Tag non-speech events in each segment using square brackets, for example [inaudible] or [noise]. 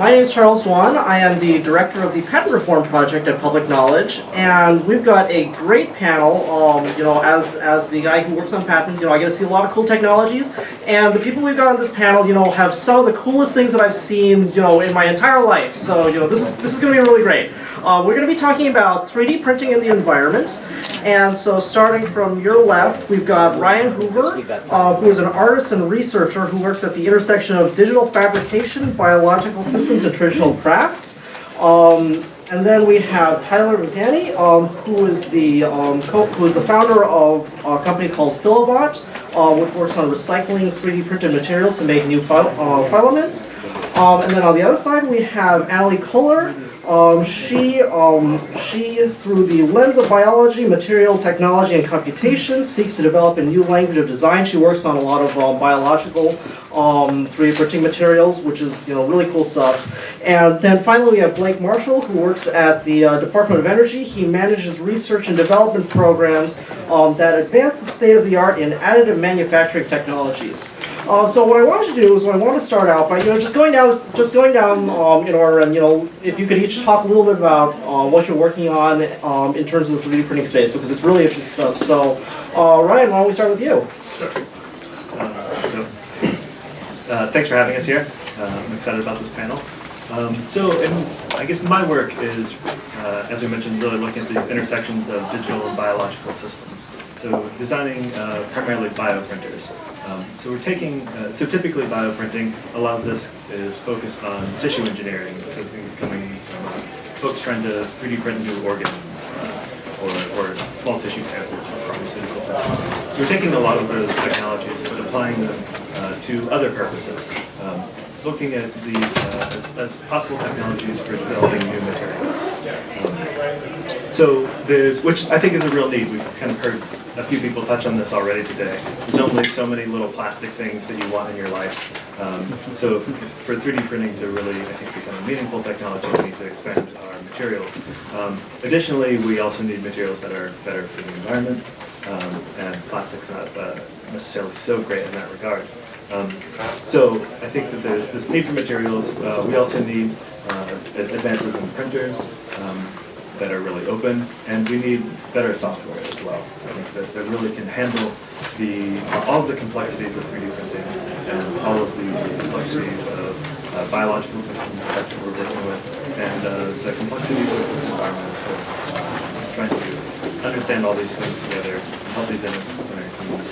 my name is Charles Duan. I am the director of the Patent Reform Project at Public Knowledge, and we've got a great panel. Um, you know, as as the guy who works on patents, you know, I get to see a lot of cool technologies, and the people we've got on this panel, you know, have some of the coolest things that I've seen, you know, in my entire life. So, you know, this is this is going to be really great. Uh, we're going to be talking about 3D printing in the environment, and so starting from your left, we've got Ryan Hoover, uh, who is an artist and researcher who works at the intersection of digital fabrication, biological systems, and traditional crafts. Um, and then we have Tyler Rutani, um, who is the um, who is the founder of a company called Filabot, uh, which works on recycling 3D printed materials to make new fil- uh, filaments. Um, and then on the other side, we have Annalie Kohler. Um, she, um, she, through the lens of biology, material technology, and computation, seeks to develop a new language of design. She works on a lot of uh, biological um, 3D printing materials, which is you know really cool stuff. And then finally, we have Blake Marshall, who works at the uh, Department of Energy. He manages research and development programs um, that advance the state of the art in additive manufacturing technologies. Uh, so what I wanted to do is, I want to start out by you know just going down, just going down um, in order, and you know if you could each talk a little bit about uh, what you're working on um, in terms of the 3D printing space because it's really interesting stuff. So uh, Ryan, why don't we start with you? Uh, So, uh, thanks for having us here. Uh, I'm excited about this panel. Um, So, in, I guess my work is, as we mentioned, really looking at these intersections of digital and biological systems. So, designing primarily bioprinters. Um, So, we're taking, uh, so typically bioprinting, a lot of this is focused on tissue engineering. So, things coming from folks trying to 3D print new organs uh, or, or small tissue samples for pharmaceutical testing. We're taking a lot of those technologies but applying them uh, to other purposes, um, looking at these uh, as, as possible technologies for developing new materials. Um, so there's, which I think is a real need. We've kind of heard a few people touch on this already today. There's only so many little plastic things that you want in your life. Um, so if- for 3D printing to really, I think, become a meaningful technology, we need to expand our materials. Um, additionally, we also need materials that are better for the environment, um, and plastic's not uh, necessarily so great in that regard. Um, so I think that there's this need for materials. Uh, we also need uh, advances in printers um, that are really open, and we need better software as well. I think that, that really can handle the all of the complexities of 3D printing and all of the complexities of uh, biological systems that we're working with, and uh, the complexities of this environment. So, uh, trying to understand all these things together, and help these interdisciplinary teams.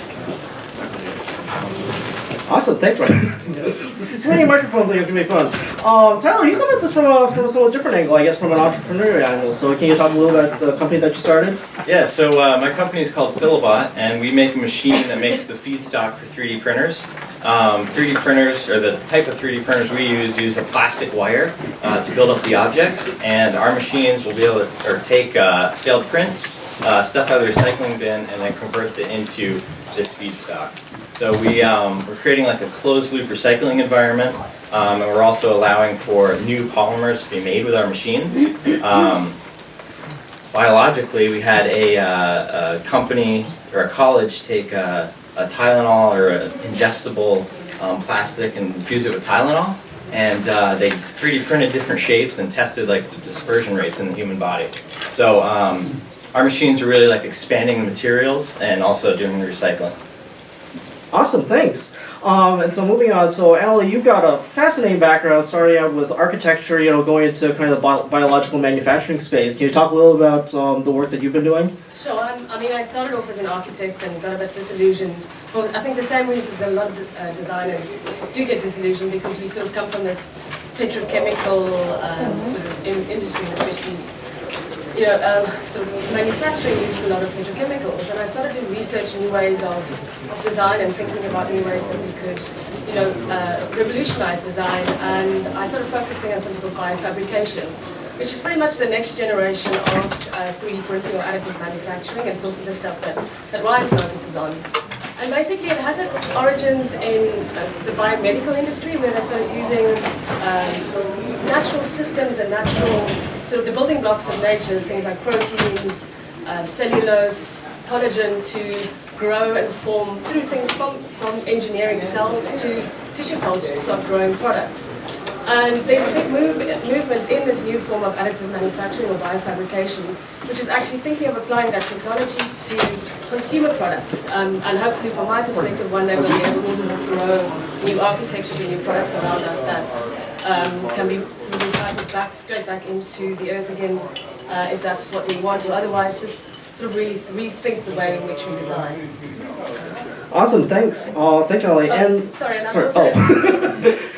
Really Awesome, thanks, Ryan. [laughs] this is really a microphone thing. It's gonna be fun. Um, Tyler, you come at this from a from a somewhat different angle, I guess, from an entrepreneurial angle. So can you talk a little bit about the company that you started? Yeah, so uh, my company is called Filabot, and we make a machine that makes the feedstock for 3D printers. Um, 3D printers, or the type of 3D printers we use, use a plastic wire uh, to build up the objects, and our machines will be able to or take uh, failed prints, uh, stuff out of the recycling bin, and then converts it into this feedstock. So we, um, we're creating like a closed loop recycling environment, um, and we're also allowing for new polymers to be made with our machines. Um, biologically, we had a, uh, a company or a college take a, a Tylenol or an ingestible um, plastic and infuse it with Tylenol. And uh, they 3D printed different shapes and tested like the dispersion rates in the human body. So um, our machines are really like expanding the materials and also doing the recycling. Awesome, thanks. Um, and so moving on, so Allie, you've got a fascinating background, starting out with architecture, you know, going into kind of the bio- biological manufacturing space. Can you talk a little about um, the work that you've been doing? Sure. I'm, I mean, I started off as an architect and got a bit disillusioned. For I think the same reason that a lot of uh, designers do get disillusioned because we sort of come from this petrochemical um, sort of in, industry, especially you know, um, of manufacturing uses a lot of petrochemicals, and I started to research new ways of, of design and thinking about new ways that we could, you know, uh, revolutionize design. And I started focusing on something called biofabrication, which is pretty much the next generation of uh, 3D printing or additive manufacturing. And it's also the stuff that, that Ryan focuses on. And basically, it has its origins in uh, the biomedical industry, where they started using um, natural systems and natural, sort of the building blocks of nature, things like proteins, uh, cellulose, collagen, to grow and form through things from, from engineering cells to tissue culture to start growing products. And there's a big move, movement in this new form of additive manufacturing or biofabrication, which is actually thinking of applying that technology to consumer products. Um, and hopefully, from my perspective, one day we'll be able to sort of grow new architectures and new products around us that um, can be sort of recycled back, straight back into the earth again, uh, if that's what we want to. Otherwise, just sort of really rethink the way in which we design. Awesome, thanks. Uh, thanks, Ellie. Oh, And sorry, sorry. Oh. [laughs]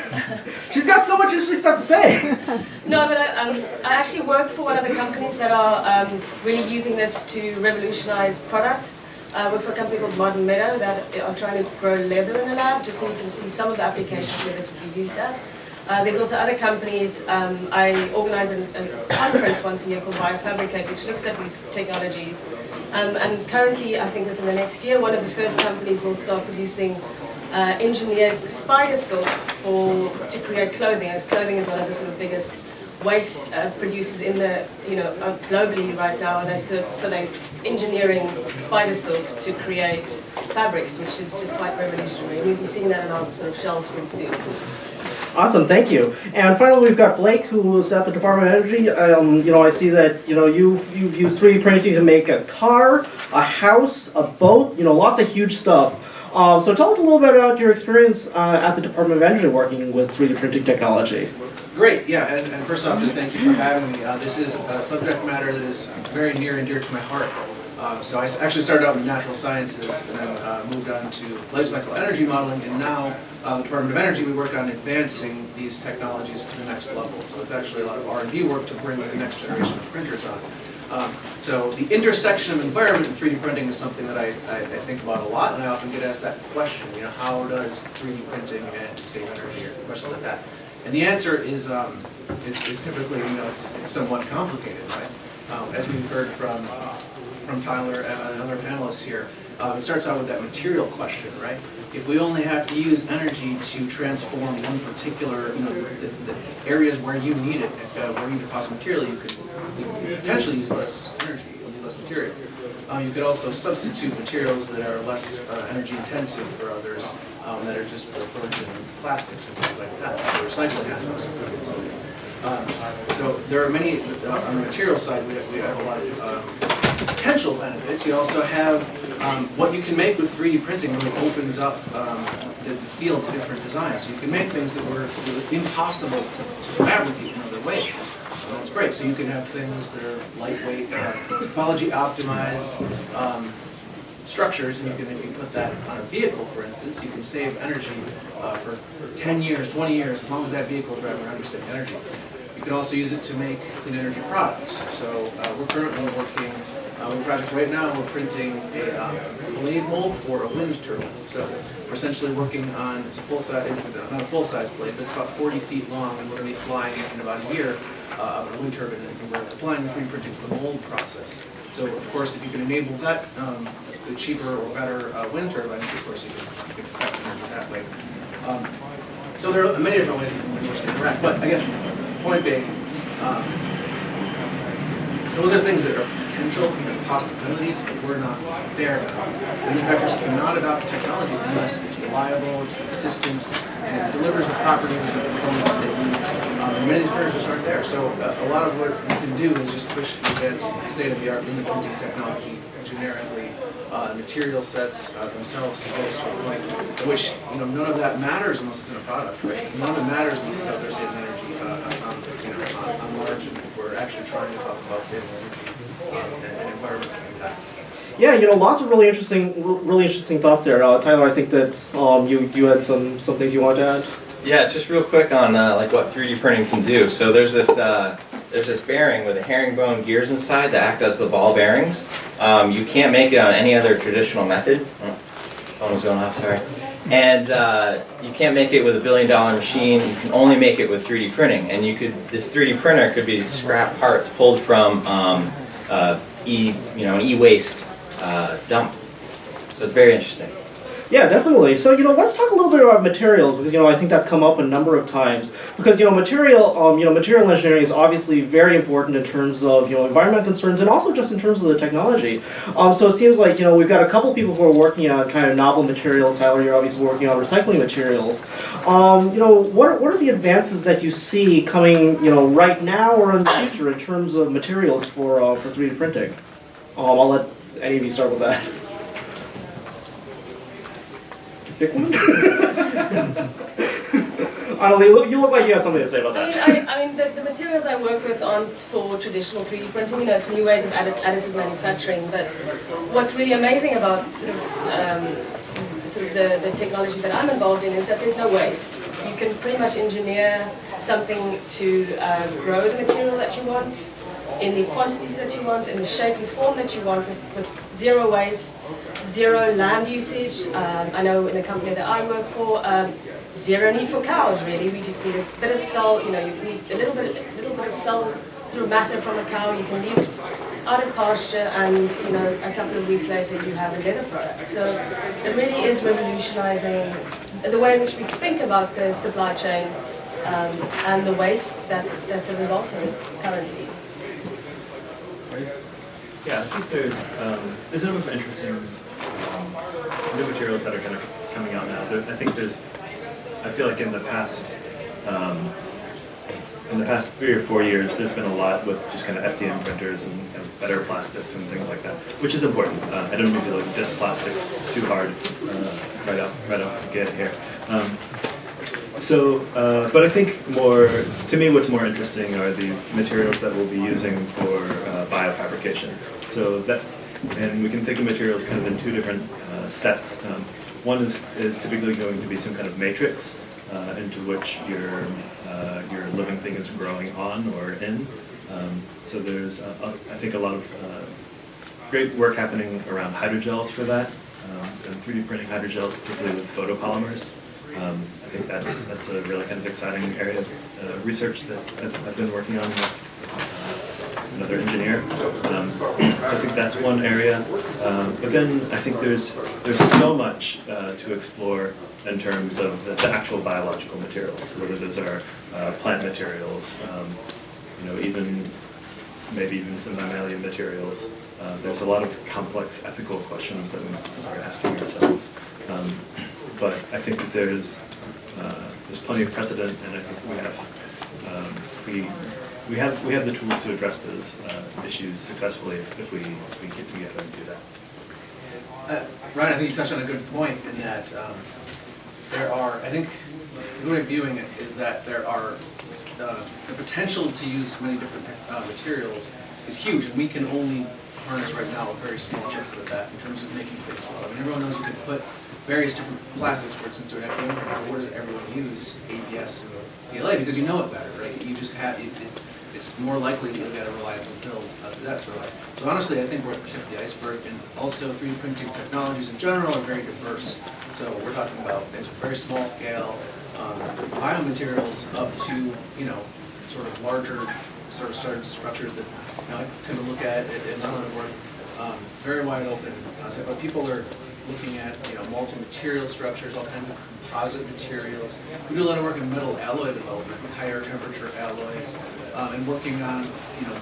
Much interesting stuff to say. [laughs] No, but I, um, I actually work for one of the companies that are um, really using this to revolutionize product. I work for a company called Modern Meadow that are trying to grow leather in a lab, just so you can see some of the applications where this would be used at. Uh, there's also other companies, um, I organize a, a conference once a year called Biofabricate, which looks at these technologies. Um, and currently, I think within the next year, one of the first companies will start producing uh, engineered spider silk for to create clothing. As clothing is one of the sort of biggest waste uh, producers in the you know uh, globally right now, and they're so, so they're engineering spider silk to create fabrics, which is just quite revolutionary. We'll be seeing that in our sort of shelves pretty soon. Awesome, thank you. And finally, we've got Blake, who is at the Department of Energy. Um, you know, I see that you know you've you've used 3D printing to make a car, a house, a boat. You know, lots of huge stuff. Uh, so tell us a little bit about your experience uh, at the Department of Energy working with 3D printing technology. Great, yeah, and, and first off, just thank you for having me. Uh, this is a subject matter that is very near and dear to my heart. Um, so I actually started out in natural sciences and then uh, moved on to life cycle energy modeling, and now uh, the Department of Energy, we work on advancing these technologies to the next level. So it's actually a lot of R&D work to bring the next generation of printers on. Um, so the intersection of environment and 3D printing is something that I, I, I think about a lot, and I often get asked that question, you know, how does 3D printing and save energy, or questions like that. And the answer is, um, is, is typically, you know, it's, it's somewhat complicated, right? Um, as we've heard from, from Tyler and other panelists here, uh, it starts out with that material question, right? If we only have to use energy to transform one particular, you know, the, the areas where you need it, uh, where you deposit material, you could, you could potentially use less energy, use less material. Uh, you could also substitute materials that are less uh, energy intensive for others, um, that are just for virgin plastics and things like that, for recycling. Um, So there are many, uh, on the material side, we have, we have a lot of um, potential benefits. You also have, um, what you can make with 3D printing really opens up um, the the field to different designs. So you can make things that were really impossible to to fabricate in other ways. That's great. So you can have things that are lightweight, uh, topology optimized, um, structures, and you can, if you put that on a vehicle, for instance, you can save energy uh, for for 10 years, 20 years, as long as that vehicle is driving around, you save energy. You can also use it to make clean energy products. So uh, we're currently working uh, on a project right now, we're printing a um, blade mold for a wind turbine. So we're essentially working on, it's a full-size, not a full-size blade, but it's about 40 feet long, and we're going to be flying it in about a year uh, a wind turbine, and we're applying the 3D printing the mold process. So of course, if you can enable that, um, the cheaper or better uh, wind turbines, of course, you can, you energy that way. Um, So there are many different ways in which they interact, but I guess, point being, um, those are things that are potential and possibilities, but we're not there. Manufacturers cannot adopt technology unless it's reliable, it's consistent, and it delivers the properties and performance that they need. Um, and many of these printers just aren't there. So uh, a lot of what you can do is just push the advanced state-of-the-art printing technology generically, uh, material sets uh, themselves to a point at which, you know, none of that matters unless it's in a product, right? None of it matters unless it's out there saving energy uh, on, know, on, on margin if we're actually trying to talk about saving energy and, and environmental impacts. Yeah, you know, lots of really interesting, really interesting thoughts there. Uh, Tyler, I think that um, you you had some some things you wanted to add. Yeah, just real quick on uh, like what 3D printing can do. So there's this uh, there's this bearing with a herringbone gears inside that act as the ball bearings. Um, you can't make it on any other traditional method. Oh, phone was going off, sorry. And uh, you can't make it with a billion dollar machine. You can only make it with 3D printing. And you could this 3D printer could be scrap parts pulled from um, uh, e you know an e-waste uh, dump. So it's very interesting. Yeah, definitely. So, you know, let's talk a little bit about materials because, you know, I think that's come up a number of times. Because, you know, material, um, you know, material engineering is obviously very important in terms of, you know, environmental concerns and also just in terms of the technology. Um, so it seems like, you know, we've got a couple people who are working on kind of novel materials. Tyler, you're obviously working on recycling materials. Um, you know, what are, what are the advances that you see coming, you know, right now or in the future in terms of materials for, uh, for 3D printing? Um, I'll let any of you start with that. [laughs] Pick one. Annalie, you look, you look like you have something to say about I mean, that. I, I mean, the, the materials I work with aren't for traditional 3D printing, you know, it's new ways of addi- additive manufacturing, but what's really amazing about sort of, um, sort of the, the technology that I'm involved in is that there's no waste. You can pretty much engineer something to uh, grow the material that you want, in the quantities that you want, in the shape and form that you want, with, with zero waste, zero land usage. Um, I know in the company that I work for, um, zero need for cows really. We just need a bit of cell, you know, you need a little bit, a little bit of cell of matter from a cow. You can leave it out of pasture, and you know, a couple of weeks later you have a leather product. So it really is revolutionising the way in which we think about the supply chain um, and the waste that's that's a result of it currently. Yeah, I think there's, um, there's a number of interesting, um, new materials that are kind of coming out now. There, I think there's, I feel like in the past, um, in the past three or four years, there's been a lot with just kind of FDM printers and, and better plastics and things like that, which is important. Uh, I don't mean to like diss plastics too hard, uh, right off, right the get here. Um, so, uh, but I think more, to me, what's more interesting are these materials that we'll be using for uh, biofabrication. So that, and we can think of materials kind of in two different uh, sets. Um, one is, is typically going to be some kind of matrix uh, into which your, uh, your living thing is growing on or in. Um, so there's, uh, I think, a lot of great work happening around hydrogels for that, um, and 3D printing hydrogels, particularly with photopolymers. Um, I think that's, that's a really kind of exciting area of uh, research that I've, I've been working on with uh, another engineer. Um, so I think that's one area. Um, but then I think there's, there's so much uh, to explore in terms of the, the actual biological materials, whether those are uh, plant materials, um, you know, even maybe even some mammalian materials. Uh, there's a lot of complex ethical questions that we need to start asking ourselves. But I think that there's uh, there's plenty of precedent, and I think we have um, we we have we have the tools to address those uh, issues successfully if, if we if we get together and do that. Uh, Ryan, I think you touched on a good point in that um, there are, I think, the way of viewing it is that there are, uh, the potential to use many different uh, materials is huge, and we can only harness right now a very small subset of that in terms of making things well. I mean, everyone knows you can put various different plastics, for instance, to an what does everyone use? ABS and PLA, because you know it better, right? You just have, it, it- it's more likely you'll get a reliable build uh, that of way. So honestly, I think we're at the tip of the iceberg, and also 3D printing technologies in general are very diverse. So we're talking about very small scale, um, biomaterials up to, you know, sort of larger, sort of certain structures that, you know, I tend to look at it in my own work, um, very wide open concept, but people are looking at, you know, multi-material structures, all kinds of composite materials. We do a lot of work in metal alloy development, higher temperature alloys, um, and working on, you know,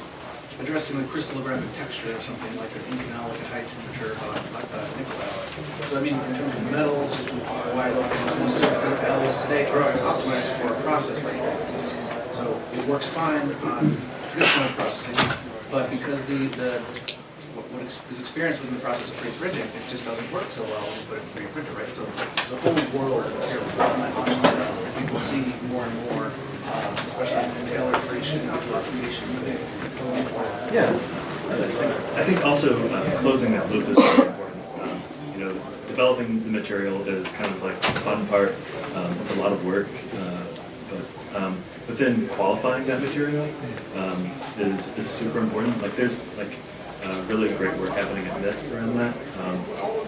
addressing the crystallographic texture of something like an inconel, a high temperature, uh, like a nickel alloy. So I mean, in terms of metals, wide open, most the alloys today are optimized for a process like that. So it works fine on traditional processing, but because the, the, what what ex- is experienced within the process of 3D printing, it just doesn't work so well when you put it in 3D printer, right? So the whole world of material development, I think we'll see more and more, um, especially in tailored for each individual application, so things going forward. Yeah. I think also uh, closing that loop is very important. Um, You know, developing the material is kind of like the fun part. Um, It's a lot of work, uh, but, um, but then qualifying that material um, is, is super important. Like there's like uh, really great work happening at NIST around that. Um,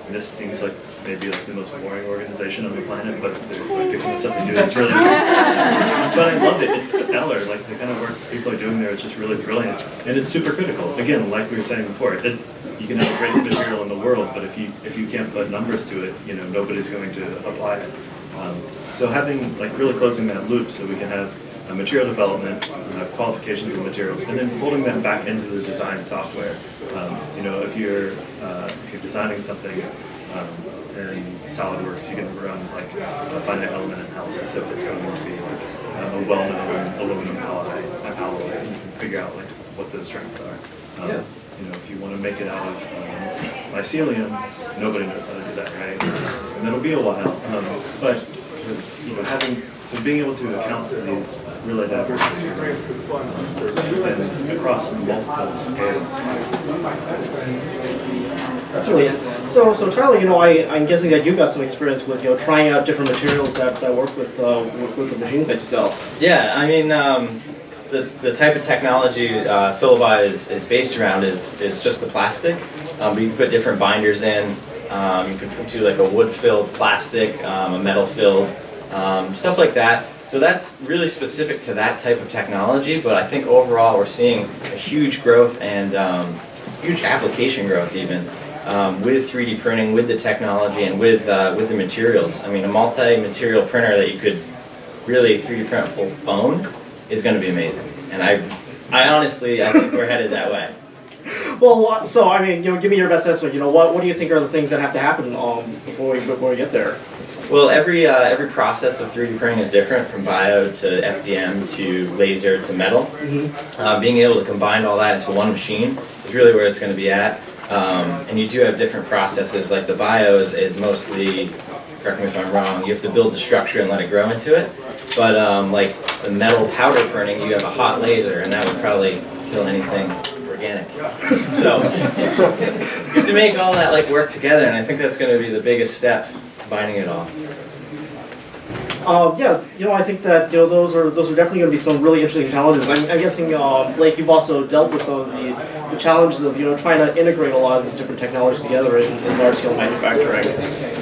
this seems like maybe like the most boring organization on the planet, but they're like, picking this up and doing it's really. [laughs] but I love it. It's stellar. Like the kind of work people are doing there is just really brilliant, and it's super critical. Again, like we were saying before, it, you can have the greatest material in the world, but if you if you can't put numbers to it, you know nobody's going to apply it. Um, so having like really closing that loop, so we can have uh, material development, uh, qualifications of materials, and then folding them back into the design software. Um, you know, if you're uh, if you're designing something um, in SolidWorks, you can run like a finite element analysis if it's going to be uh, a well-known aluminum alloy, alloy, and you can figure out like what those strengths are. Um, Yeah. You know, if you want to make it out of um, mycelium, nobody knows how to do that, right? And it'll be a while, um, but you know, having so being able to account for these really diverse materials and across multiple scales. Brilliant. So, so Tyler, you know, I, I'm guessing that you've got some experience with, you know, trying out different materials that, that work with, uh, with, with the machines that you sell. Yeah, I mean, um, the, the type of technology uh, Filabot is, is based around is, is just the plastic. Um, but you can put different binders in. Um, you can put do like a wood-filled plastic, um, a metal-filled, um, stuff like that. So that's really specific to that type of technology. But I think overall we're seeing a huge growth and um, huge application growth even um, with 3D printing, with the technology, and with uh, with the materials. I mean, a multi-material printer that you could really 3D print a full phone is going to be amazing. And I, I honestly, I think we're headed that way. [laughs] Well, so I mean, you know, give me your best estimate. You know, what, what do you think are the things that have to happen um, before we before we get there? Well, every uh, every process of 3D printing is different, from bio to FDM to laser to metal. Mm-hmm. Uh, being able to combine all that into one machine is really where it's going to be at. Um, and you do have different processes. Like the bio is, is mostly, correct me if I'm wrong, you have to build the structure and let it grow into it. But um, like the metal powder printing, you have a hot laser, and that would probably kill anything organic. So [laughs] you have to make all that like work together, and I think that's going to be the biggest step, combining it all. Uh, yeah, you know, I think that you know those are those are definitely going to be some really interesting challenges. I'm, I'm guessing, uh, Blake, you've also dealt with some of the, the challenges of you know trying to integrate a lot of these different technologies together in, in large scale manufacturing.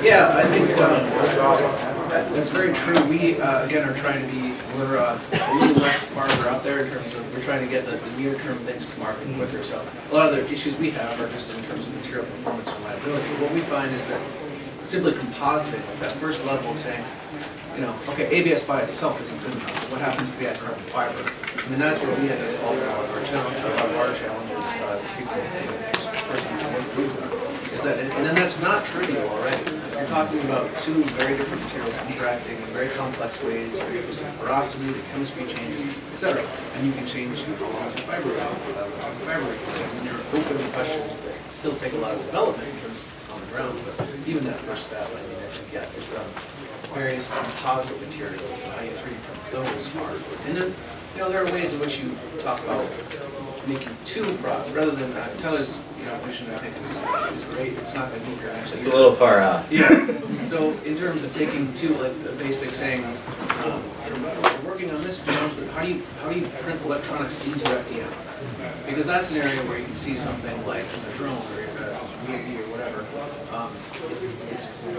Yeah, I think um, that, that's very true. We, uh, again, are trying to be, we're uh, a little less farther out there in terms of, we're trying to get the, the near-term things to market quicker. So a lot of the issues we have are just in terms of material performance and reliability. What we find is that simply compositing, like that first level saying, you know, okay, ABS by itself isn't good enough. What happens if we add carbon fiber? I mean, that's where we had to solve our challenges, uh, is that, and then that's not trivial already. You're talking about two very different materials interacting in very complex ways, where you the porosity, the chemistry changes, et cetera. And you can change the fiber, the fiber, and you're open to questions that still take a lot of development in terms on the ground, but even that first step, I mean, I think, yeah, it's, um, various composite materials and how you 3D print those are. And then, you know, there are ways in which you talk about making two products, rather than, uh, Tyler's, you know, vision, I think, is, is great. It's not gonna be here actually. It's a little far out. Yeah, so in terms of taking two, like the basic saying, um, we're working on this, but how do you, how do you print electronics into FDM? Because that's an area where you can see something like a drone or a UAV or whatever. Um,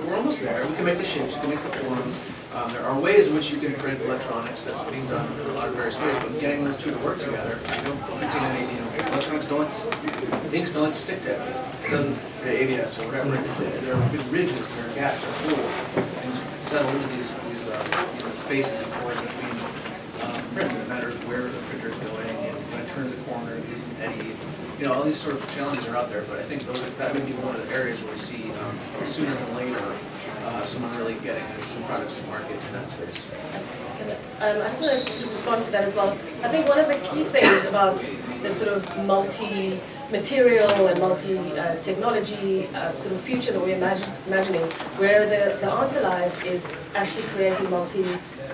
we're almost there, we can make the shapes, we can make the forms. Um, there are ways in which you can print electronics, that's being done in a lot of various ways, but getting those two to work together, you don't printing any, you know, electronics don't like to, s- inks don't like to stick to it. It doesn't, ABS or whatever, there are big ridges, there are gaps, there are holes, things settle into these, these, uh, spaces and voids between, um, prints, it matters where the printer is going, and when it turns a corner, it leaves an eddy. You know, all these sort of challenges are out there, but I think those, that may be one of the areas where we see, um, sooner than later, uh, someone really getting some products to market in that space. Um, I just want to respond to that as well. I think one of the key things about the sort of multi-material and multi-technology uh, sort of future that we're imagine, imagining, where the, the answer lies is actually creating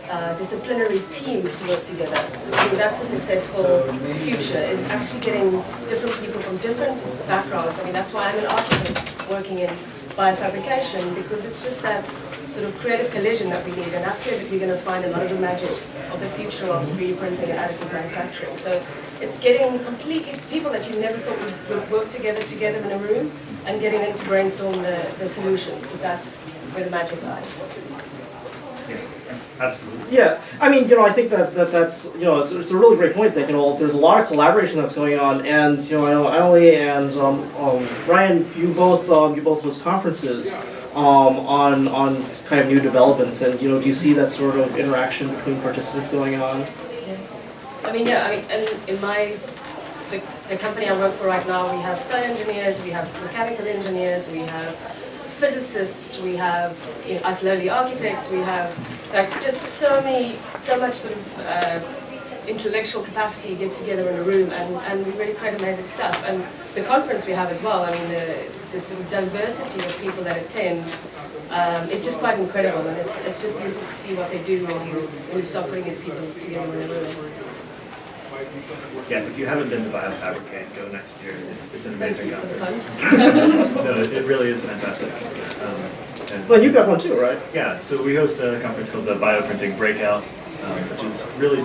Uh, multi-disciplinary teams to work together. I think that's the successful future, is actually getting different people from different backgrounds. I mean, that's why I'm an architect working in biofabrication because it's just that sort of creative collision that we need, and that's where we're going to find a lot of the magic of the future of 3D printing and additive manufacturing. So it's getting completely people that you never thought would, would work together together in a room and getting them to brainstorm the, the solutions, because that's where the magic lies. Yeah, absolutely. Yeah, I mean, you know, I think that, that that's, you know, it's, it's a really great point that, you know, there's a lot of collaboration that's going on, and, you know, I know Emily and, um, um, Ryan, you both, um, you both host conferences, um, on, on kind of new developments, and, you know, do you see that sort of interaction between participants going on? Yeah. I mean, yeah, I mean, and in my, the, the company I work for right now, we have cell engineers, we have mechanical engineers, we have physicists, we have, you know, us lowly architects, we have, like, just so many, so much sort of, uh, intellectual capacity get together in a room and, and we really create amazing stuff. And the conference we have as well, I mean, the, the sort of diversity of people that attend, um, it's just quite incredible and it's, it's just beautiful to see what they do when you, when you start putting these people together in a room. Yeah, if you haven't been to BioFabricate, go next year. It's, it's an amazing Thank you for the conference. [laughs] No, it it really is fantastic. Um, and- Well, you've got one too, right? Yeah, so we host a conference called the Bioprinting Breakout, um, which is really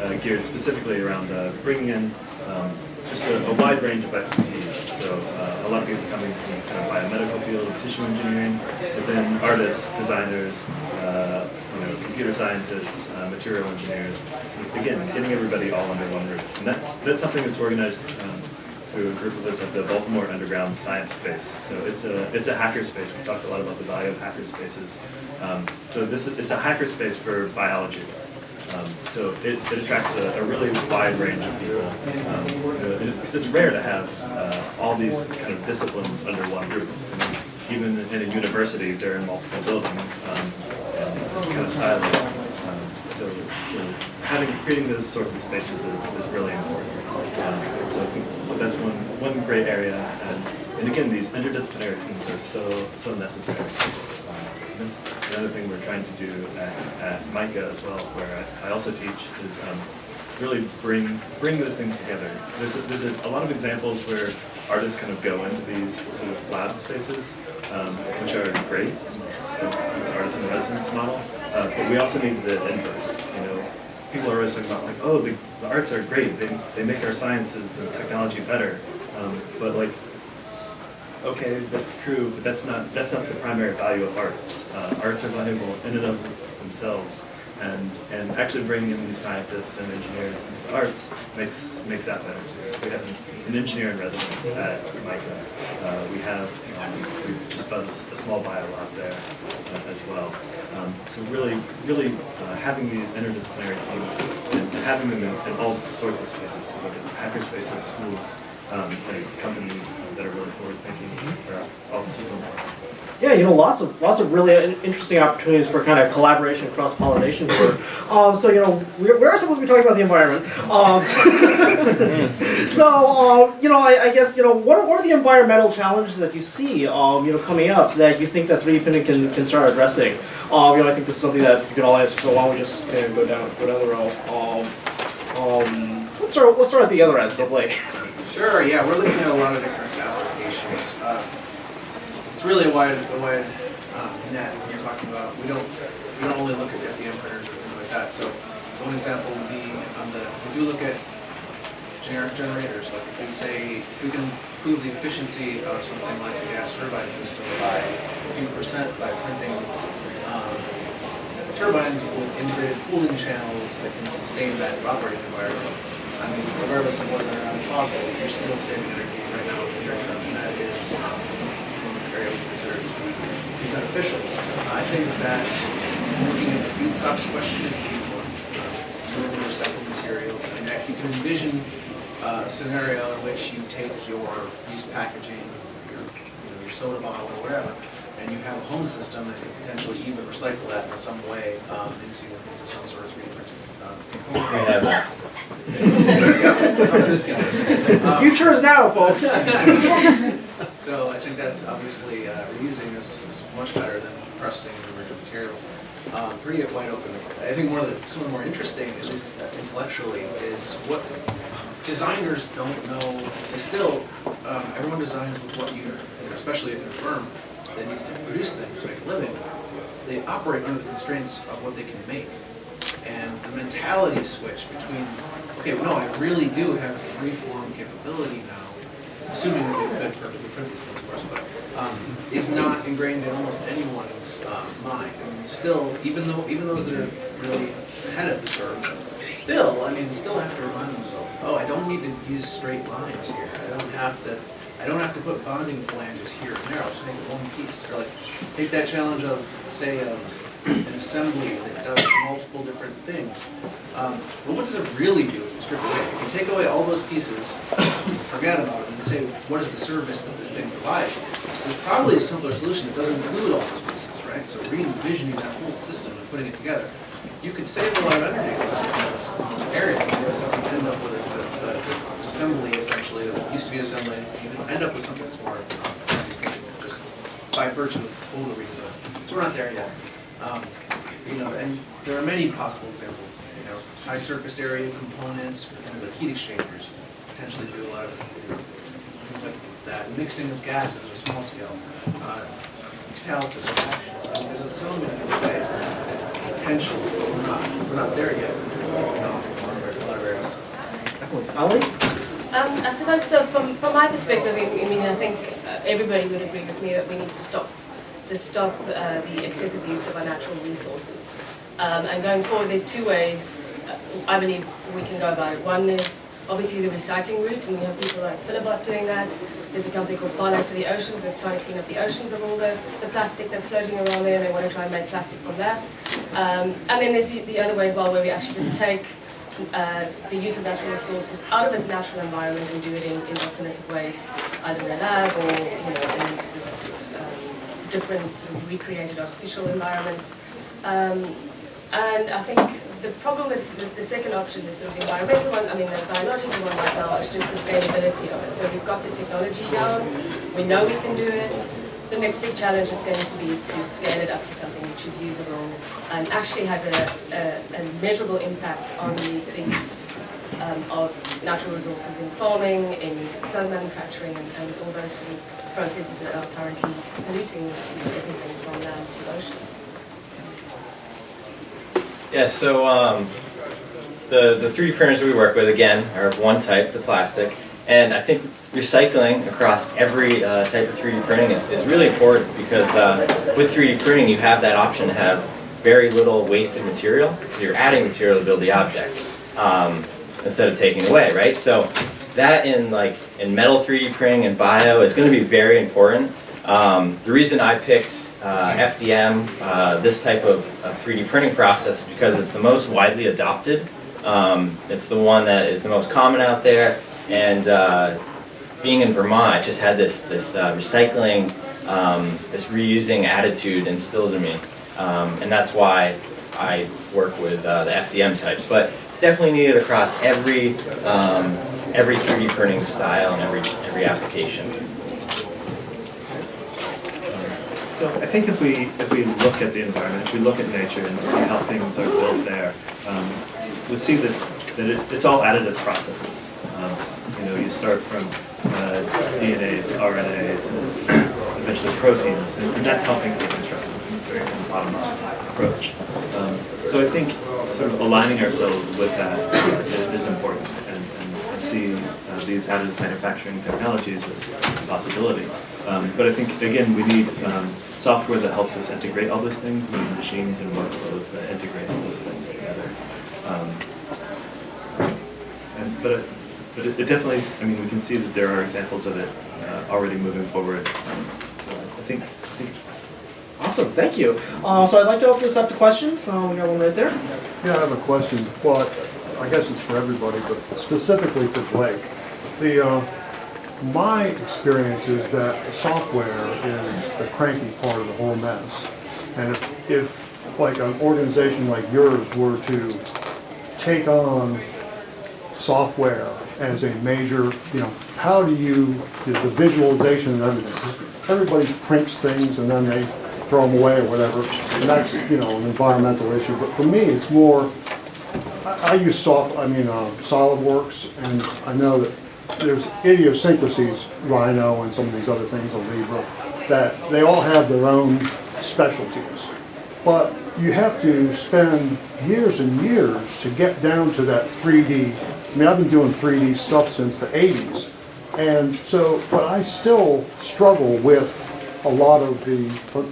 uh, geared specifically around uh, bringing in um, just a, a wide range of expertise. So uh, a lot of people coming from the kind of biomedical field, tissue engineering, but then artists, designers, uh, you know, computer scientists, uh, material engineers. Again, getting everybody all under one roof, and that's that's something that's organized. Um, through a group of us at the Baltimore Underground Science Space. So it's a it's a hacker space. We talked a lot about the value of hacker spaces. Um, so this is, it's a hacker space for biology. Um, so it, it attracts a, a really wide range of people um, because it's rare to have uh, all these kind of disciplines under one roof. Even in a university, they're in multiple buildings um, and kind of siloed. Um, so, so having creating those sorts of spaces is, is really important. Um, so I think so that's one one great area, and, and again, these interdisciplinary teams are so so necessary. Um, that's another thing we're trying to do at, at MICA as well, where I, I also teach, is um, really bring bring those things together. There's a, there's a, a lot of examples where artists kind of go into these sort of lab spaces, um, which are great. This artist in residence model, uh, but we also need the inverse. People are always talking about like, oh, the, the arts are great. They they make our sciences and technology better, um, but like okay, that's true, but that's not that's not the primary value of arts. Uh, arts are valuable in and of themselves, and and actually bringing in these scientists and engineers into the arts makes makes that better. So we have an, an engineer in residence at MICA. Uh, we have we've just done a small bio lab there uh, as well. Um, so really, really uh, having these interdisciplinary teams and having them in, in all sorts of spaces, so whether it's hacker spaces, schools, um, and companies that are really forward thinking are all super important. Yeah, you know, lots of lots of really interesting opportunities for kind of collaboration, cross pollination. [laughs] Um, so you know, we're, we're supposed to be talking about the environment. Um, [laughs] so um, you know, I, I guess you know, what are, what are the environmental challenges that you see, um, you know, coming up that you think that 3D printing can, can start addressing? Um, you know, I think this is something that you can all answer. So why don't we just go down go down the row? Um, um, let's start let's start at the other end. So Blake. [laughs] Sure, yeah, we're looking at a lot of different applications. Uh, It's really a wide, a wide uh, net when you're talking about, we don't, we don't only look at FDM printers or things like that. So one example would be on the, we do look at generic generators, like if we say, if we can improve the efficiency of something like a gas turbine system by a few percent by printing um, turbines with integrated cooling channels that can sustain that operating environment. I mean, regardless of whether or not it's fossil, you're still saving energy right now with your turbine. That is very be beneficial. I think that looking at the feedstocks question is a huge one. Um, Recycled materials, mean, that- you can envision uh, a scenario in which you take your used packaging, your, you know, your soda bottle or whatever, and you have a home system that can potentially even recycle that in some way um, into, into some sort of 3D printing. um, We component. have that. Yeah, this [laughs] guy. The Um, future is now, folks. [laughs] So I think that's obviously, uh, reusing is, is much better than processing the virgin materials. Um, pretty wide open. I think one of the, some of the more interesting, at least intellectually, is what designers don't know, is still, um, everyone designs with what you, especially at their firm, that needs to produce things to make a living, they operate under the constraints of what they can make. And the mentality switch between, okay, well, no, I really do have free form capability now, assuming that they could perfectly print these things, of course, but, um, is not ingrained in almost anyone's, uh, mind. And still, even though, even those that are really ahead of the curve, still, I mean, still have to remind themselves, oh, I don't need to use straight lines here. I don't have to, I don't have to put bonding flanges here and there, I'll just make one piece. Or like, take that challenge of, say, um, an assembly that does multiple different things. Um, But what does it really do if you strip away? If you take away all those pieces, forget about it, and say, what is the service that this thing provides? There's probably a simpler solution that doesn't include all those pieces, right? So re-envisioning that whole system and putting it together. You could save a lot of energy in those areas. You end up with a assembly essentially, that used to be assembly, you end up with something that's more um, just by virtue of total redesign. So we're not there yet. Um, You know, and there are many possible examples, you know, high surface area components, things like heat exchangers, potentially do a lot of, you know, things like that, mixing of gases at a small scale, uh, catalysis reactions, I mean, there's so many ways, potential, but we're not, we're not there yet. You know, in a lot of areas. Ali? Um, I suppose so. From from my perspective, I mean, I think uh, everybody would agree with me that we need to stop to stop uh, the excessive use of our natural resources. Um, and going forward, there's two ways uh, I believe we can go about it. One is obviously the recycling route, and we have people like Filabot doing that. There's a company called Parley for the Oceans that's trying to clean up the oceans of all the, the plastic that's floating around there. They want to try and make plastic from that. Um, and then there's the, the other way as well, where we actually just take uh, the use of natural resources out of its natural environment and do it in, in alternative ways, either in a lab or you know in sort of, um, different sort of recreated artificial environments. Um, and I think the problem with the, second option, the sort of environmental one, I mean the biological one right now, is just the scalability of it. So we've got the technology down, we know we can do it. The next big challenge is going to be to scale it up to something which is usable and actually has a, a, a measurable impact on the, use um, of natural resources in farming, in clothes manufacturing, and, and all those sort of processes that are currently polluting everything from land to ocean. Yeah, so um, the, the 3D printers we work with, again, are of one type, the plastic. And I think recycling across every uh, type of 3D printing is, is really important because uh, with 3D printing you have that option to have very little wasted material because you're adding material to build the object um, instead of taking away, right? So that in like in metal 3D printing and bio is going to be very important. Um, the reason I picked uh, FDM, uh, this type of uh, 3D printing process, is because it's the most widely adopted. Um, it's the one that is the most common out there, and uh, being in Vermont, I just had this this uh, recycling, um, this reusing attitude instilled in me, um, and that's why I work with uh, the FDM types. But it's definitely needed across every um, every 3D printing style and every every application. So I think if we, if we look at the environment, if we look at nature and see how things are built there, um, we see that, that it, it's all additive processes. Um, you know, you start from uh, DNA to RNA to eventually proteins, and, and that's how things are constructed, very bottom-up approach. Um, so I think sort of aligning ourselves with that is, is important, and, and, and see uh, these additive manufacturing technologies as a possibility. Um, but I think, again, we need um, software that helps us integrate all those things, we need machines and workflows that integrate all those things together. Um, and, but, it, but it, it definitely, I mean, we can see that there are examples of it uh, already moving forward. Um, so I think, I think Awesome, thank you. Uh, so I'd like to open this up to questions. Uh, we got one right there. Yeah, I have a question. Well, I guess it's for everybody, but specifically for Blake. The, uh, my experience is that software is the cranky part of the whole mess. And if, if like an organization like yours were to take on software as a major, you know, how do you, the the visualization and everything? Everybody prints things and then they throw them away or whatever, and that's, you know, an environmental issue. But for me, it's more, I I use soft, I mean, uh, SolidWorks, and I know that there's idiosyncrasies, Rhino and some of these other things, on Libra. that they all have their own specialties. But you have to spend years and years to get down to that 3D. I mean, I've been doing 3D stuff since the 80s. And so, but I still struggle with a lot of the,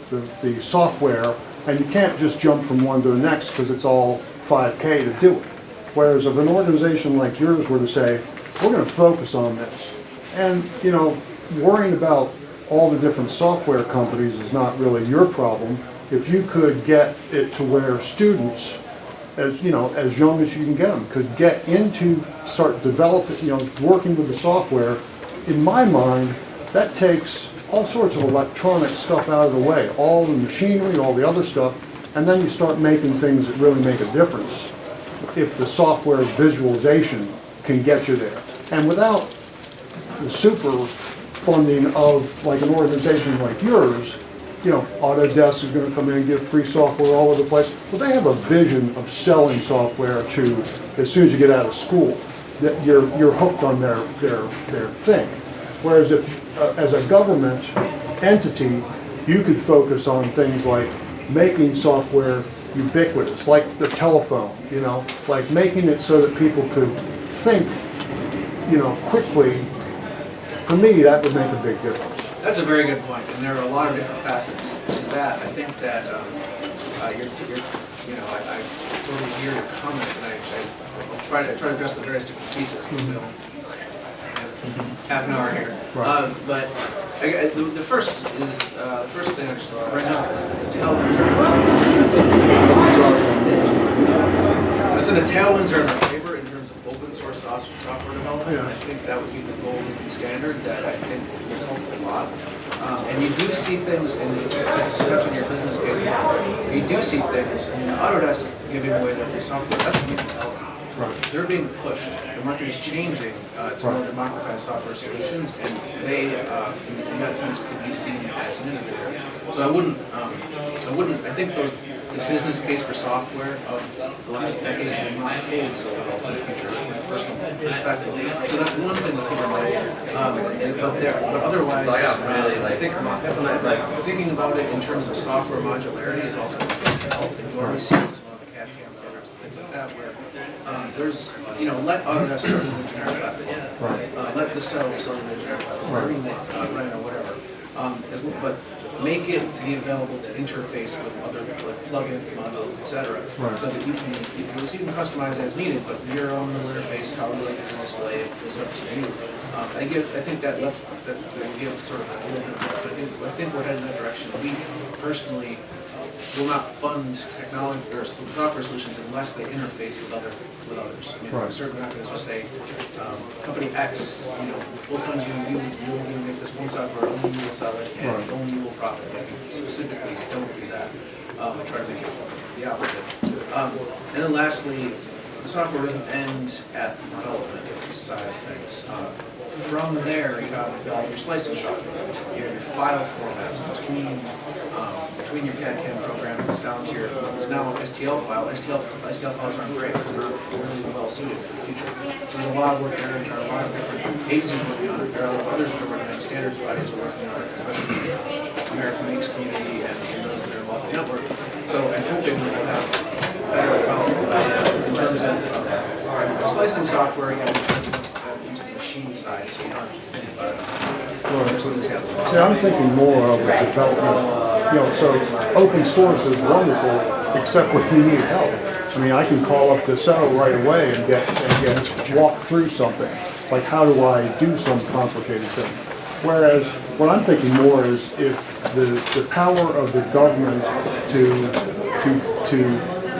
the, the software, and you can't just jump from one to the next because it's all 5K to do it. Whereas if an organization like yours were to say, we're gonna focus on this, and, you know, worrying about all the different software companies is not really your problem. If you could get it to where students, as, you know, as young as you can get them, could get into, start developing, you know, working with the software, in my mind, that takes all sorts of electronic stuff out of the way, all the machinery, all the other stuff, and then you start making things that really make a difference if the software visualization can get you there. And without the super funding of like an organization like yours, you know, Autodesk is gonna come in and give free software all over the place. Well, they have a vision of selling software to, as soon as you get out of school, that you're, you're hooked on their, their, their thing. Whereas if, uh, as a government entity, you could focus on things like making software ubiquitous, like the telephone, you know, like making it so that people could think, you know, quickly. For me, that would make a big difference. That's a very good point, and there are a lot of different facets to that. I think that, um, uh, you're, you're, you know, I, I totally hear your comments, and I, I I'll try to, try to address the various different pieces, because we don't have half an hour here. Right. Um, But, I, I- the, the first is, uh, the first thing I just saw right now is that the tailwinds are. I said the tailwinds are in our favor in terms of source software development. Yeah. I think that would be the gold standard that I think will help a lot. Um, And you do see things in, the- to to touch on your business case, model, you do see things in Autodesk giving away their free software, that's what you can tell them. Right. They're being pushed, the market is changing uh, to more democratized software solutions, and they, uh, in in that sense, could be seen as an innovator. So I wouldn't, um, I wouldn't, I think those, the business case for software of the last decade has not paid so well in the future, perspective. So that's one thing to keep in mind. Um, and- But there, but otherwise, uh, I think, like, thinking about it in terms of software modularity is also going to help. And you already see some of the CAD CAM programs, things like that, where um, there's, you know, let Autodesk sell the generic platform. Uh, Let the sell sell the generic platform, or uh, Rhino, whatever. Um, as- But make it be available to interface with other like plugins, modules, et cetera. Right. So that you can, you can you can customize as needed, but your own interface, how you like it to display is up to you. Um, I give, I think that lets, that, that give sort of a little bit, of- I think, I think we're heading in that direction. We personally will not fund technology or software solutions unless they interface with other, with others. I mean, Right. certainly not gonna just say, um, company X, you know, we'll fund you, you, you will make this one software, only you will sell it, and Right. only you will profit. Like, Specifically, don't do that. Um, try to make it the opposite. Um, and then lastly, the software doesn't end at the development side of things. Uh, From there, you have all your slicing software, you have your file formats between, um, between your CAD CAM programs down to your, it's now an STL file, STL, STL files aren't great, they're really well suited for the future. So there's a lot of work there, and there are a lot of different agencies working on it, there are others that are working on it, standards bodies are working on it, especially the America Makes community and those that are involved in the network. So I'm hoping that we'll have better file formats in terms of uh, slicing software, again, in terms of uh, using the machine side, so you don't have to think about it. Just an example. See, I'm uh, thinking more of the development, you know, so open source is wonderful, except when you need help. I mean, I can call up the cell right away and get, and get, walk through something, like how do I do some complicated thing? Whereas, what I'm thinking more is if the, the power of the government to, to, to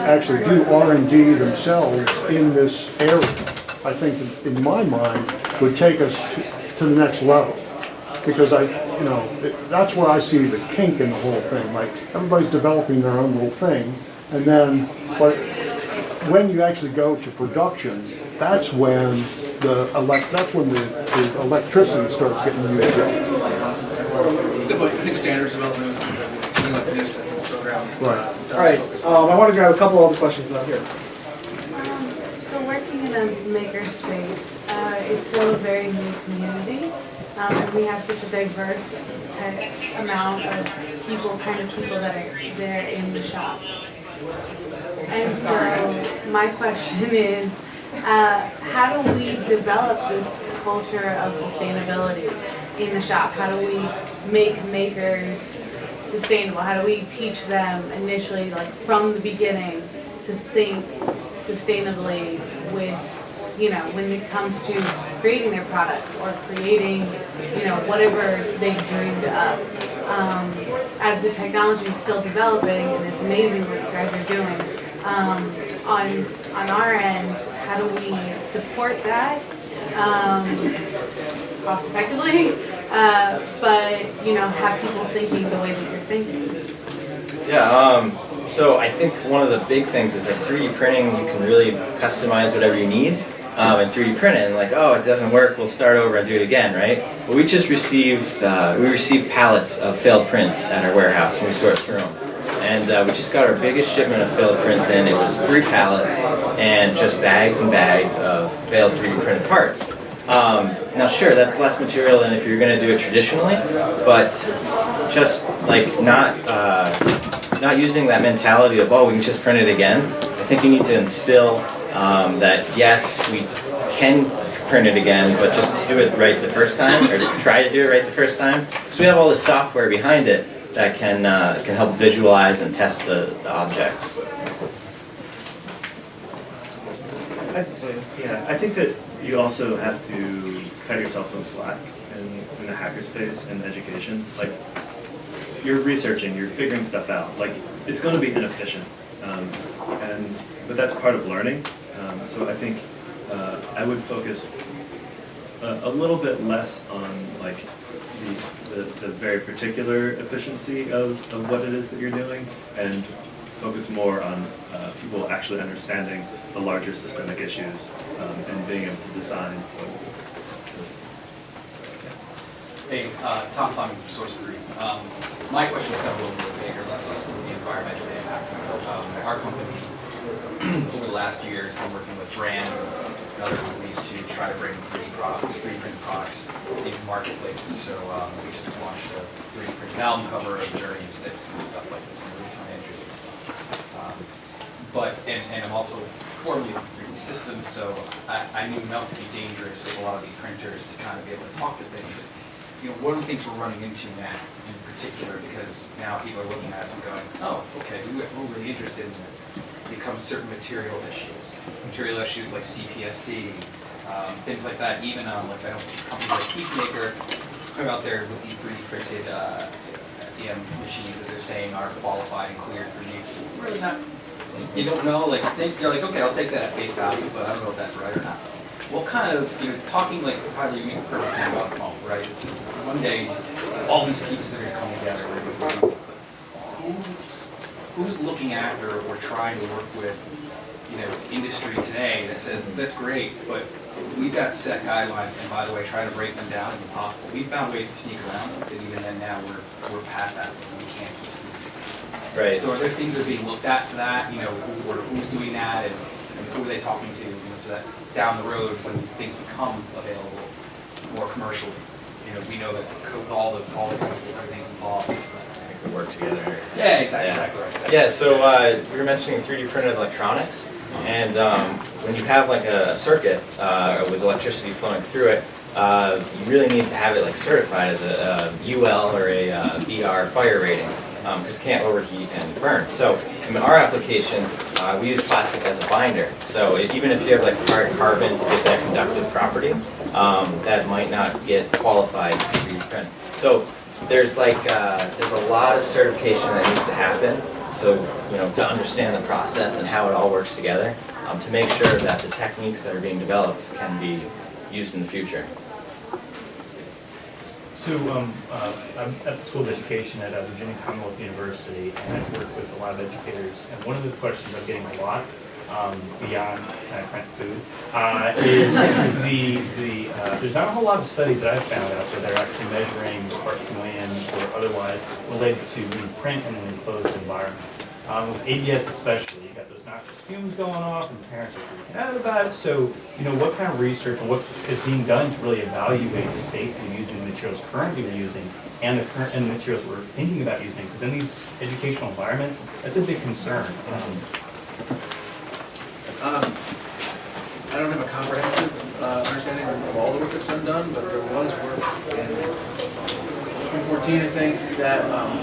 actually do R and D themselves in this area, I think, in my mind, would take us to, to the next level because I, you know, it- that's where I see the kink in the whole thing, like, everybody's developing their own little thing, and then, but when you actually go to production, that's when the elect, that's when the, the electricity starts getting used up. Good. I think standards development is something like this, I program. uh, Right. All right, um, I want to grab a couple other questions out here. So working in a makerspace, uh, it's still a very new community. Um, and we have such a diverse amount of people, kind of people that are there in the shop. And so my question [laughs] is, uh, how do we develop this culture of sustainability in the shop? How do we make makers sustainable? How do we teach them initially, like from the beginning, to think sustainably with, you know, when it comes to creating their products or creating, you know, whatever they dreamed up? Um, as the technology is still developing, and it's amazing what you guys are doing, um, on, on our end, how do we support that? Um, cost effectively, [laughs] uh, but, you know, have people thinking the way that you're thinking. Yeah, um, so I think one of the big things is that 3D printing, you can really customize whatever you need um, and 3D print it and like, oh, it doesn't work, we'll start over and do it again, right? But we just received, uh, we received pallets of failed prints at our warehouse and we sort through them. And uh, we just got our biggest shipment of failed prints in. It was three pallets and just bags and bags of failed 3D printed parts. Um, now sure, that's less material than if you're going to do it traditionally, but just like not uh, not using that mentality of oh we can just print it again. I think you need to instill um, that yes we can print it again, but just do it right the first time or try to do it right the first time. Because we have all this software behind it that can uh, can help visualize and test the, the objects. I, yeah, I think that you also have to cut yourself some slack in, in the hackerspace and education. Like, you're researching, you're figuring stuff out. Like, it's going to be inefficient, um, and but that's part of learning. Um, so I think uh, I would focus a, a little bit less on like the, the, the very particular efficiency of, of what it is that you're doing, and focus more on uh, people actually understanding the larger systemic issues um, and being able to design for those. Hey, uh, Tom Simon Source 3. Um, my question is kind of a little bit bigger, less the environmental impact. Um, our company, [clears throat] over the last year, has been working with brands and other companies to try to bring 3D products, 3D printed products into marketplaces. So um, we just launched a 3D printed album cover, a journey and sticks and stuff like this, and really kind of interesting stuff. Um, but, and, and I'm also formerly from 3D systems, so I, I knew enough to be dangerous with a lot of these printers to kind of be able to talk to things. You know, one of the things we're running into now in particular, because now people are looking at us and going, oh, okay, we- we're really interested in this, becomes certain material issues. Material issues like CPSC, um, things like that, even um, like know companies like Peacemaker are out there with these 3D printed uh, machines that they're saying are qualified and cleared for use. Really not, you don't know, like, think, you're like, okay, I'll take that at face value, but I don't know if that's right or not. Well, kind of, you know, talking like probably you perfect thing about phone, right? It's one day, all these pieces are gonna come together. Who's, who's looking after or trying to work with, you know, industry today that says, that's great, but we've got set guidelines, and by the way, try to break them down is impossible. We've found ways to sneak around, them, and even then now, we're, we're past that, we can't keep sneaking. Right. So are there things that are being looked at for that, you know, who, or who's doing that, and and who are they talking to, you know, so that down the road, when these things become available more commercially, you know, we know that co- all the, all the, everything's involved. so that- We work together. Yeah, exactly, Yeah. exactly right. exactly. Yeah, so uh, we were mentioning 3D printed electronics, and um, when you have like a circuit uh, with electricity flowing through it, uh, you really need to have it like certified as a, a UL or a uh, BR fire rating, because it can't overheat and burn. So in our application, uh, we use plastic as a binder. So it- even if you have like hard carbon to get that conductive property, um, that might not get qualified to 3D. So there's like, uh, there's a lot of certification that needs to happen, so, you know, to understand the process and how it all works together, um, to make sure that the techniques that are being developed can be used in the future. So um, uh, I'm at the School of Education at uh, Virginia Commonwealth University, and I've worked with a lot of educators. And one of the questions I'm getting a lot, um, beyond kind of print food, uh, is the, the, uh, there's not a whole lot of studies that I've found out there that are actually measuring per or otherwise related to print in an enclosed environment. Um, With ABS especially, you got those noxious fumes going off, and parents are freaking out about it. So, you know, what kind of research and what is being done to really evaluate the safety of using the materials currently we're using and the current and the materials we're thinking about using? Because in these educational environments, that's a big concern. Um, Um, I don't have a comprehensive uh, understanding of all the work that's been done, but there was work in 2014, I think, that um,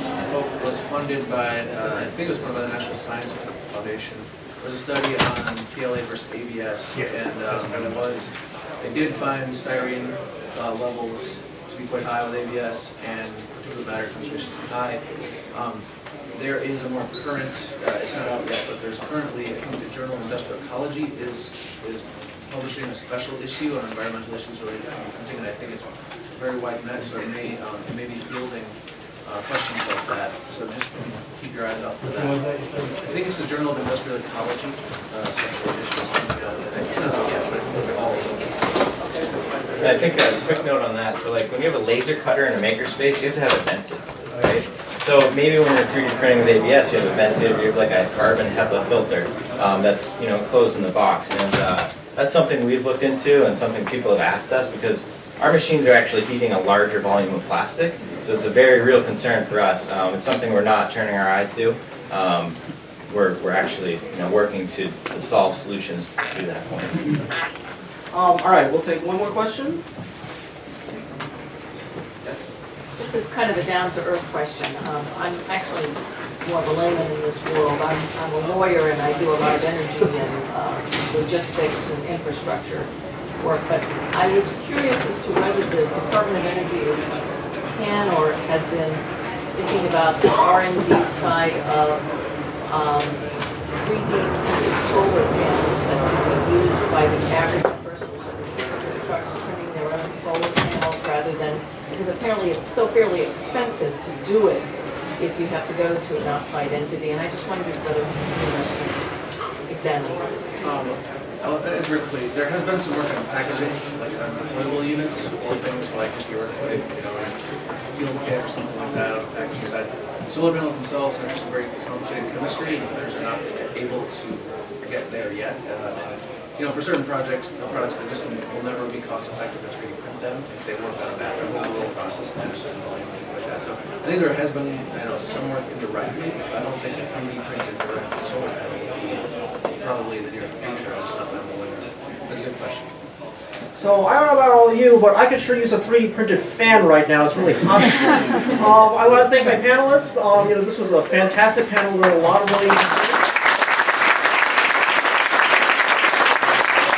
was funded by, uh, I think it was funded by the National Science Foundation. It was a study on PLA versus ABS, Yes. and um, it was, they did find styrene uh, levels to be quite high with ABS, and particulate matter concentrations to be high. Um, there is a more current, uh, it's not out yet, but there's currently, I think the Journal of Industrial Ecology is, is publishing a special issue on environmental issues related to printing, and I think it's very wide net, so it may, um, it may be fielding, uh, questions like that, so just keep your eyes out for that. I think it's the Journal of Industrial Ecology, uh, special that. it's not out yet, but it's all I think a quick note on that, so like when you have a laser cutter in a makerspace, you have to have a vented, right? So maybe when you're 3D printing with ABS, you have a vented, you have like a carbon HEPA filter um, that's, you know, closed in the box. And uh, that's something we've looked into and something people have asked us because our machines are actually heating a larger volume of plastic. So it's a very real concern for us. Um, It's something we're not turning our eye to. Um, We're, we're actually, you know, working to, to solve solutions to that point. Um, all right, we'll take one more question. This is kind of a down-to-earth question. Um, I'm actually more of a layman in this world. I'm, I'm a lawyer and I do a lot of energy and uh, logistics and infrastructure work. But I was curious as to whether the Department of Energy can or has been thinking about the R and D side of um, 3D solar panels that can be used by the average person who's looking to start printing their own solar panels rather than, because apparently it's still fairly expensive to do it if you have to go to an outside entity, and I just wondered whether, you know, examine. Um, uh, As there has been some work on packaging, like on deployable units, or things like if you were putting, you know, field kit or something like that on the packaging side. Solar panels themselves have some very complicated chemistry, and others are not able to get there yet. Uh, You know, for certain projects, the products that just will never be cost effective 3D print them, if they work on a battery, a little process, and a certain volume, things like that. So I think there has been, I know, some work indirectly, I don't think a 3D printed direct solar panel would be probably the near future, I just not that aware of. That's a good question. So I don't know about all of you, but I could sure use a 3D printed fan right now. It's really hot. [laughs] um, I want to thank my panelists. Um, you know, this was a fantastic panel. We learned a lot of really